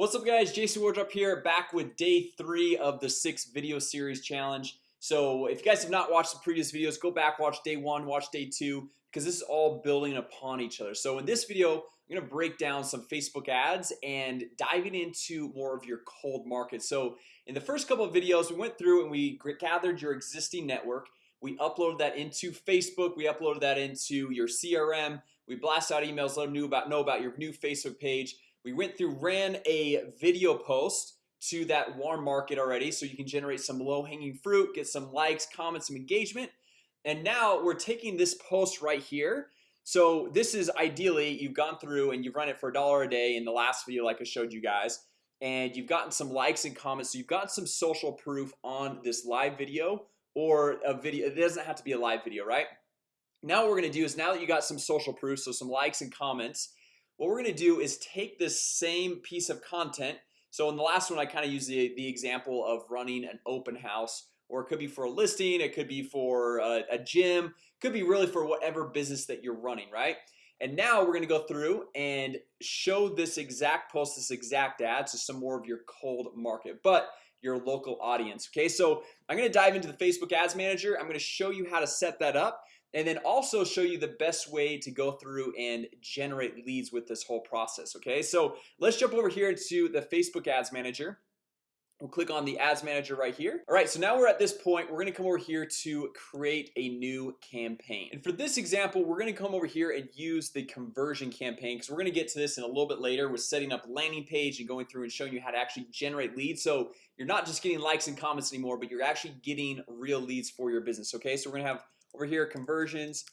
What's up guys? Jason Wardrop here back with day three of the six video series challenge. So if you guys have not watched the previous videos go back watch day one watch day two because this is all building upon each other. So in this video, I'm gonna break down some Facebook ads and diving into more of your cold market. So in the first couple of videos we went through and we gathered your existing network. We uploaded that into Facebook. We uploaded that into your CRM We blast out emails let them know about know about your new Facebook page we went through ran a video post to that warm market already so you can generate some low-hanging fruit get some likes comments some engagement. And now we're taking this post right here. So this is ideally you've gone through and you've run it for a dollar a day in the last video like I showed you guys and you've gotten some likes and comments so you've got some social proof on this live video or a video it doesn't have to be a live video right? Now what we're gonna do is now that you got some social proof so some likes and comments what we're gonna do is take this same piece of content. So in the last one I kind of use the, the example of running an open house or it could be for a listing it could be for a, a gym could be really for whatever business that you're running right? And now we're gonna go through and show this exact post this exact ad to some more of your cold market but your local audience okay? So I'm gonna dive into the Facebook Ads Manager. I'm gonna show you how to set that up and then also show you the best way to go through and generate leads with this whole process Okay, so let's jump over here into the Facebook Ads Manager. We'll click on the ads manager right here. All right, so now we're at this point We're gonna come over here to create a new campaign. And for this example We're gonna come over here and use the conversion campaign because we're gonna get to this in a little bit later with setting up landing page and going through and showing you how to actually generate leads. So you're not just getting likes and comments anymore, but you're actually getting real leads for your business Okay, so we're gonna have over here conversions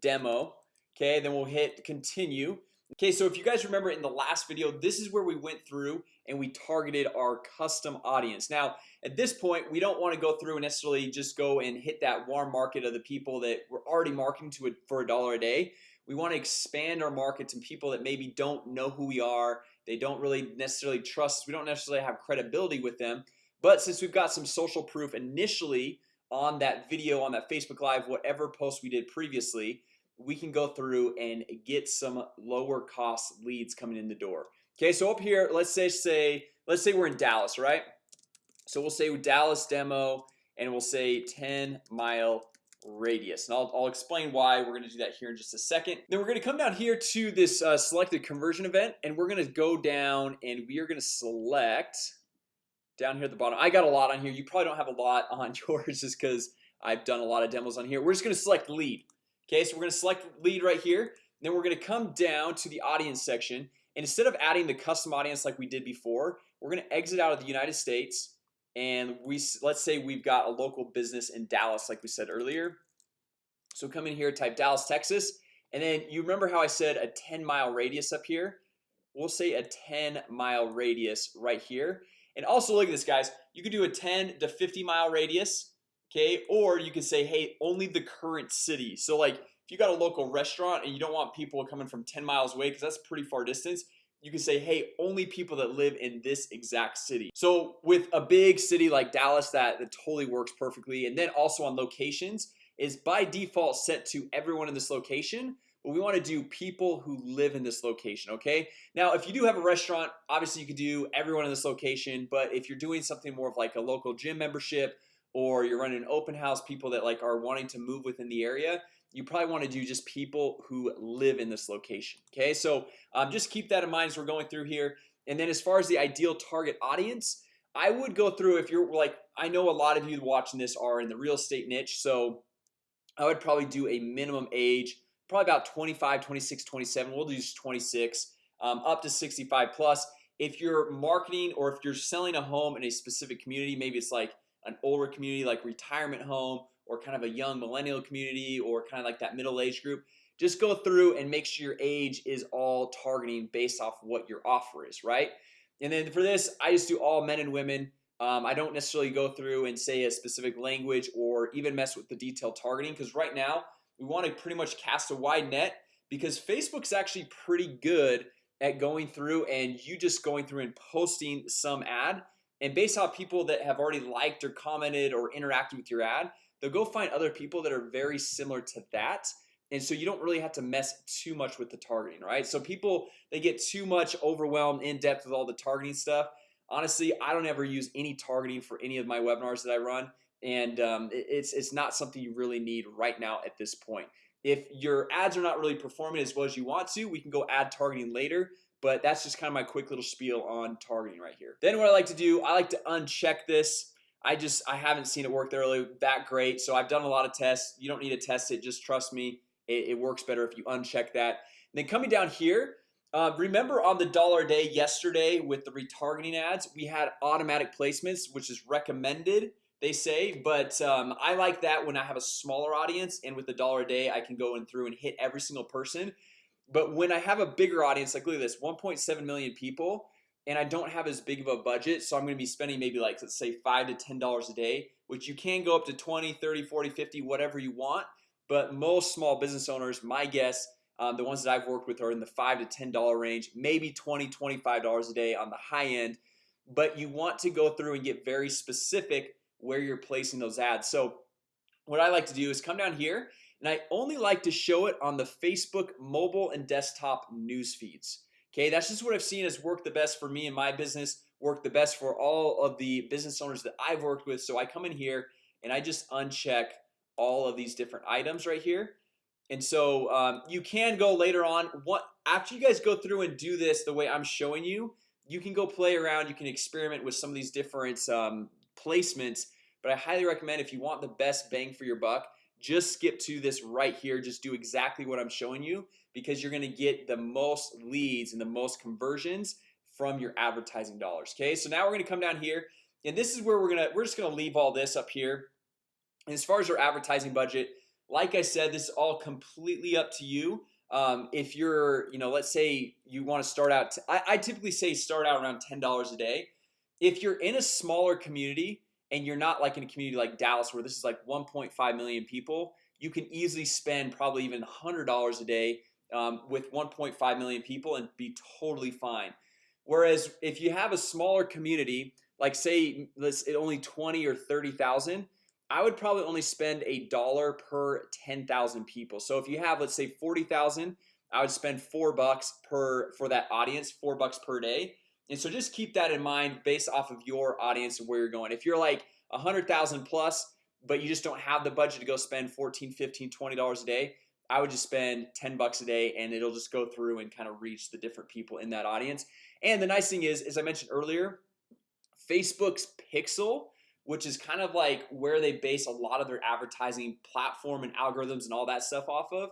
demo. Okay, then we'll hit continue. Okay, so if you guys remember in the last video This is where we went through and we targeted our custom audience. Now at this point We don't want to go through and necessarily just go and hit that warm market of the people that we're already marketing to it for a dollar a day. We want to expand our market to people that maybe don't know who we are. They don't really necessarily trust We don't necessarily have credibility with them. But since we've got some social proof initially on that video on that Facebook Live whatever post we did previously we can go through and get some lower cost leads coming in the door. Okay, so up here let's say say let's say we're in Dallas, right? So we'll say Dallas demo and we'll say 10 mile radius. And I'll, I'll explain why we're gonna do that here in just a second. Then we're gonna come down here to this uh, selected conversion event and we're gonna go down and we are gonna select down here at the bottom. I got a lot on here. You probably don't have a lot on yours just because I've done a lot of demos on here. We're just gonna select lead Okay, so we're gonna select lead right here. Then we're gonna come down to the audience section. And instead of adding the custom audience like we did before We're gonna exit out of the United States. And we let's say we've got a local business in Dallas like we said earlier. So come in here type Dallas, Texas. And then you remember how I said a 10 mile radius up here? We'll say a 10 mile radius right here and also look at this guys. You could do a 10 to 50 mile radius Okay, or you could say hey only the current city. So like if you got a local restaurant and you don't want people coming from 10 miles away because that's pretty far distance you can say hey only people that live in this exact city. So with a big city like Dallas that that totally works perfectly and then also on locations is by default set to everyone in this location we want to do people who live in this location Okay? Now if you do have a restaurant obviously you could do everyone in this location But if you're doing something more of like a local gym membership or you're running an open house people that like are wanting to move within the area you probably want to do just people who live in this location Okay, so um, just keep that in mind as we're going through here. And then as far as the ideal target audience I would go through if you're like I know a lot of you watching this are in the real estate niche So I would probably do a minimum age probably about 25 26 27 we'll do 26 um, up to 65 plus. If you're marketing or if you're selling a home in a specific community maybe it's like an older community like retirement home or kind of a young millennial community or kind of like that middle-aged group just go through and make sure your age is all targeting based off what your offer is right? And then for this I just do all men and women. Um, I don't necessarily go through and say a specific language or even mess with the detailed targeting because right now we want to pretty much cast a wide net because Facebook's actually pretty good at going through and you just going through and posting some ad. And based off people that have already liked or commented or interacted with your ad they'll go find other people that are very similar to that. And so you don't really have to mess too much with the targeting right? So people they get too much overwhelmed in depth with all the targeting stuff. Honestly I don't ever use any targeting for any of my webinars that I run and um, it's it's not something you really need right now at this point. If your ads are not really performing as well as you want to we can go add targeting later but that's just kind of my quick little spiel on targeting right here. Then what I like to do I like to uncheck this. I just I haven't seen it work really that great So I've done a lot of tests. You don't need to test it just trust me it, it works better if you uncheck that. And then coming down here uh, remember on the dollar a day yesterday with the retargeting ads we had automatic placements which is recommended they say but um, I like that when I have a smaller audience and with a dollar a day I can go in through and hit every single person. But when I have a bigger audience like look at this 1.7 million people and I don't have as big of a budget So I'm gonna be spending maybe like let's say five to ten dollars a day Which you can go up to 20 30 40 50 whatever you want But most small business owners my guess um, the ones that I've worked with are in the five to ten dollar range maybe 20 25 dollars a day on the high end. But you want to go through and get very specific where you're placing those ads. So what I like to do is come down here and I only like to show it on the Facebook mobile and desktop news feeds. Okay, that's just what I've seen has worked the best for me and my business worked the best for all of the business owners that I've worked with. So I come in here and I just uncheck all of these different items right here. And so um, you can go later on. What after you guys go through and do this the way I'm showing you you can go play around you can experiment with some of these different um, placements but I highly recommend if you want the best bang for your buck just skip to this right here. Just do exactly what I'm showing you because you're gonna get the most leads and the most conversions from your advertising dollars Okay, so now we're gonna come down here and this is where we're gonna we're just gonna leave all this up here. And as far as your advertising budget like I said this is all completely up to you. Um, if you're you know let's say you want to start out I, I typically say start out around $10 a day. If you're in a smaller community and you're not like in a community like Dallas where this is like 1.5 million people you can easily spend probably even $100 a day um, with 1.5 million people and be totally fine. Whereas if you have a smaller community like say let's only 20 or 30,000 I would probably only spend a dollar per 10,000 people. So if you have let's say 40,000 I would spend four bucks per for that audience four bucks per day and so just keep that in mind based off of your audience and where you're going. If you're like a hundred thousand plus but you just don't have the budget to go spend 14 15 20 dollars a day I would just spend 10 bucks a day and it'll just go through and kind of reach the different people in that audience. And the nice thing is as I mentioned earlier Facebook's pixel which is kind of like where they base a lot of their advertising platform and algorithms and all that stuff off of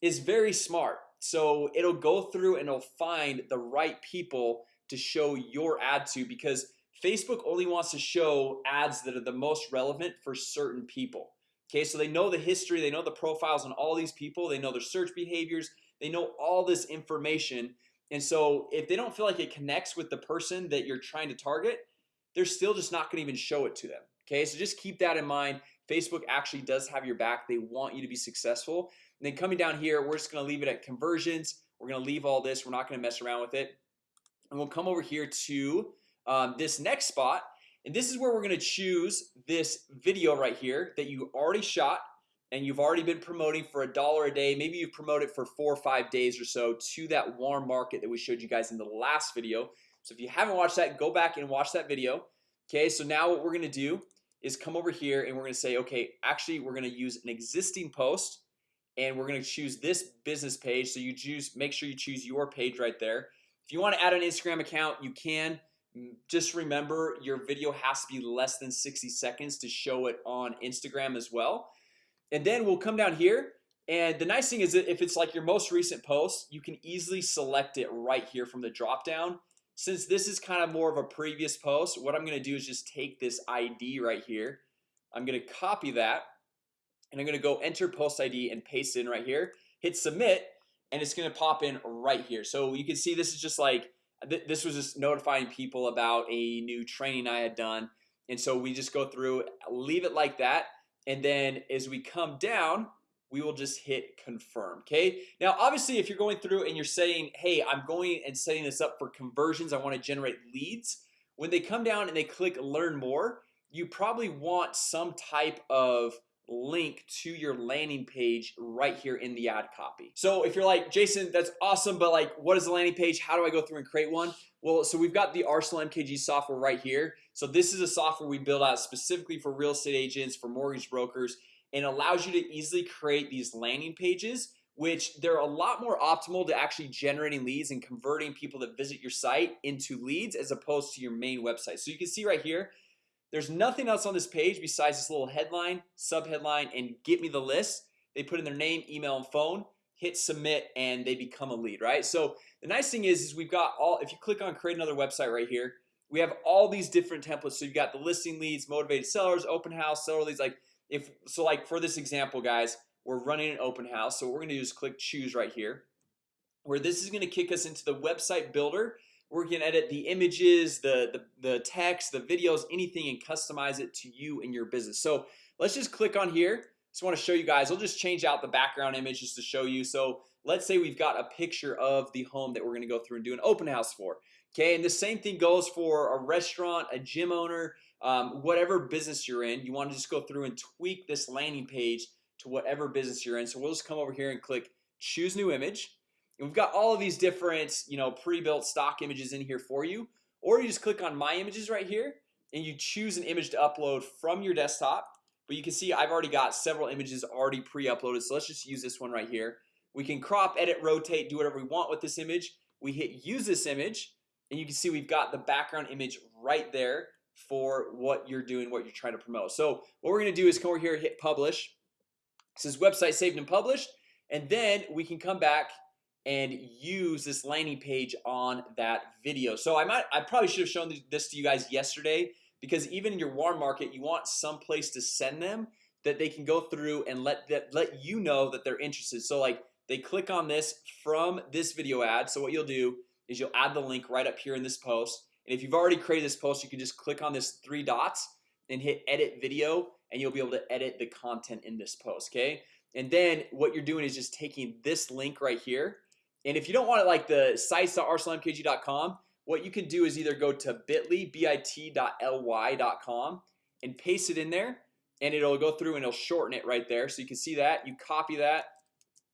is very smart. So it'll go through and it'll find the right people to show your ad to because Facebook only wants to show ads that are the most relevant for certain people Okay, so they know the history they know the profiles on all these people they know their search behaviors They know all this information. And so if they don't feel like it connects with the person that you're trying to target They're still just not gonna even show it to them Okay, so just keep that in mind. Facebook actually does have your back. They want you to be successful. And then coming down here We're just gonna leave it at conversions. We're gonna leave all this. We're not gonna mess around with it and we'll come over here to um, this next spot. And this is where we're gonna choose this video right here that you already shot and you've already been promoting for a dollar a day. Maybe you've promoted for four or five days or so to that warm market that we showed you guys in the last video. So if you haven't watched that go back and watch that video. Okay, so now what we're gonna do is come over here and we're gonna say okay actually we're gonna use an existing post and we're gonna choose this business page. So you choose make sure you choose your page right there if you want to add an Instagram account you can. Just remember your video has to be less than 60 seconds to show it on Instagram as well. And then we'll come down here and the nice thing is that if it's like your most recent post you can easily select it right here from the drop down since this is kind of more of a previous post what I'm gonna do is just take this ID right here. I'm gonna copy that and I'm gonna go enter post ID and paste in right here. Hit submit and it's gonna pop in right here. So you can see this is just like th this was just notifying people about a new training I had done. And so we just go through leave it like that. And then as we come down we will just hit confirm Okay? Now obviously if you're going through and you're saying hey I'm going and setting this up for conversions. I want to generate leads when they come down and they click learn more you probably want some type of link to your landing page right here in the ad copy So if you're like Jason, that's awesome But like what is the landing page? How do I go through and create one? Well, so we've got the Arsenal MKG software right here So this is a software we build out specifically for real estate agents for mortgage brokers and allows you to easily create these landing pages which they're a lot more optimal to actually generating leads and converting people that visit your site into leads as opposed to your main website so you can see right here there's nothing else on this page besides this little headline sub headline and get me the list. They put in their name email and phone hit submit and they become a lead right? So the nice thing is is we've got all if you click on create another website right here we have all these different templates. So you've got the listing leads motivated sellers open house seller leads like if so like for this example guys we're running an open house. So what we're gonna do is click choose right here where this is gonna kick us into the website builder we're gonna edit the images the, the the text the videos anything and customize it to you and your business. So let's just click on here. Just want to show you guys. I'll just change out the background image just to show you. So let's say we've got a picture of the home that we're gonna go through and do an open house for Okay, and the same thing goes for a restaurant a gym owner um, whatever business you're in. You want to just go through and tweak this landing page to whatever business you're in. So we'll just come over here and click choose new image and we've got all of these different you know pre-built stock images in here for you. Or you just click on my images right here and you choose an image to upload from your desktop. But you can see I've already got several images already pre-uploaded so let's just use this one right here. We can crop edit rotate do whatever we want with this image. We hit use this image and you can see we've got the background image right there for what you're doing what you're trying to promote. So what we're gonna do is come over here hit publish. It says website saved and published and then we can come back and use this landing page on that video. So I might I probably should have shown this to you guys yesterday because even in your warm market you want some place to send them that they can go through and let that let you know that they're interested. So like they click on this from this video ad. So what you'll do is you'll add the link right up here in this post. And if you've already created this post you can just click on this three dots and hit edit video and you'll be able to edit the content in this post okay? And then what you're doing is just taking this link right here and if you don't want it like the sites.arsenalmkg.com what you can do is either go to bit.ly bit.ly.com and paste it in there and it'll go through and it'll shorten it right there. So you can see that you copy that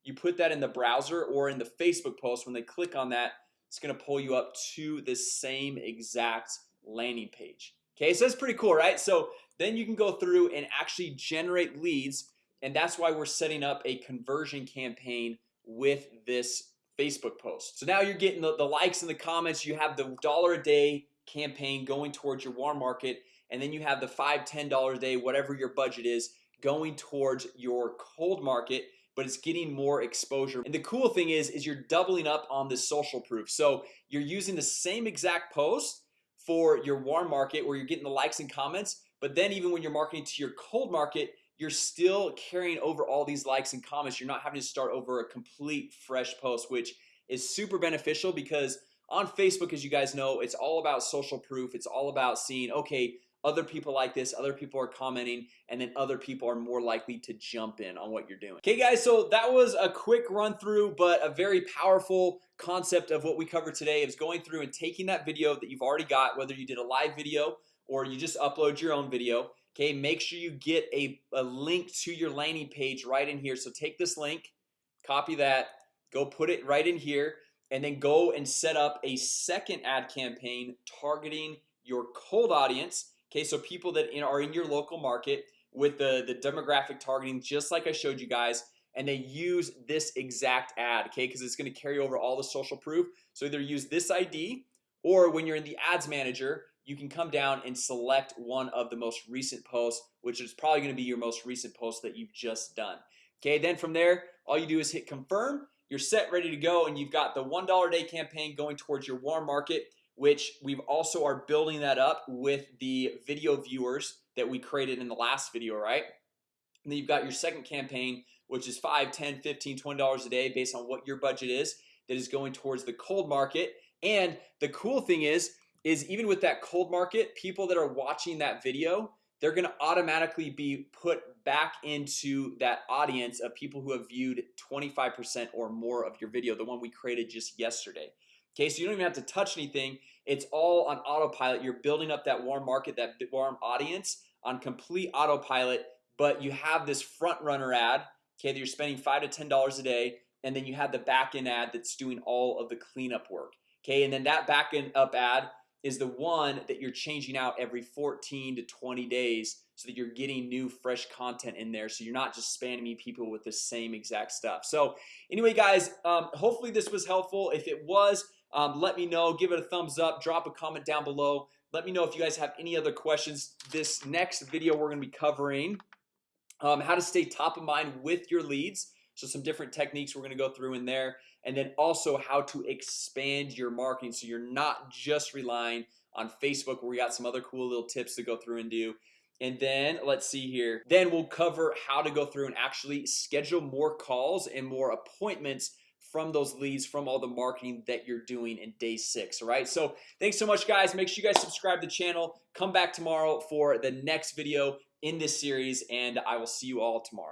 you put that in the browser or in the Facebook post. When they click on that it's gonna pull you up to the same exact landing page. Okay, so that's pretty cool, right? So then you can go through and actually generate leads and that's why we're setting up a conversion campaign with this Facebook post. So now you're getting the, the likes and the comments. You have the dollar a day campaign going towards your warm market and then you have the five ten dollars a day whatever your budget is going towards your cold market but it's getting more exposure. And the cool thing is is you're doubling up on the social proof. So you're using the same exact post for your warm market where you're getting the likes and comments but then even when you're marketing to your cold market you're still carrying over all these likes and comments. You're not having to start over a complete fresh post which is super beneficial because on Facebook as you guys know it's all about social proof. It's all about seeing okay other people like this other people are commenting and then other people are more likely to jump in on what you're doing. Okay guys, so that was a quick run through but a very powerful concept of what we covered today is going through and taking that video that you've already got whether you did a live video or you just upload your own video Okay, make sure you get a, a link to your landing page right in here. So take this link copy that go put it right in here and then go and set up a second ad campaign targeting your cold audience. Okay, so people that are in your local market with the the demographic targeting just like I showed you guys and they use this exact ad Okay, because it's going to carry over all the social proof. So either use this ID or when you're in the ads manager You can come down and select one of the most recent posts Which is probably going to be your most recent post that you've just done. Okay, then from there all you do is hit confirm. You're set ready to go and you've got the $1 day campaign going towards your warm market which we've also are building that up with the video viewers that we created in the last video right? And then you've got your second campaign which is 5 10 15 20 dollars a day based on what your budget is that is going towards the cold market. And the cool thing is is even with that cold market people that are watching that video they're gonna automatically be put back into that audience of people who have viewed 25% or more of your video the one we created just yesterday. Okay, so you don't even have to touch anything. It's all on autopilot. You're building up that warm market that warm audience on complete autopilot but you have this front runner ad Okay, that you're spending five to ten dollars a day and then you have the backend ad that's doing all of the cleanup work Okay, and then that backend up ad is the one that you're changing out every 14 to 20 days so that you're getting new fresh content in there. So you're not just spamming people with the same exact stuff. So anyway guys um, hopefully this was helpful. If it was um, let me know. Give it a thumbs up. Drop a comment down below. Let me know if you guys have any other questions. This next video we're gonna be covering um, how to stay top of mind with your leads so some different techniques we're gonna go through in there. And then also how to expand your marketing. So you're not just relying on Facebook where we got some other cool little tips to go through and do. And then let's see here. Then we'll cover how to go through and actually schedule more calls and more appointments from those leads from all the marketing that you're doing in day six all right? So thanks so much guys. Make sure you guys subscribe to the channel. Come back tomorrow for the next video in this series and I will see you all tomorrow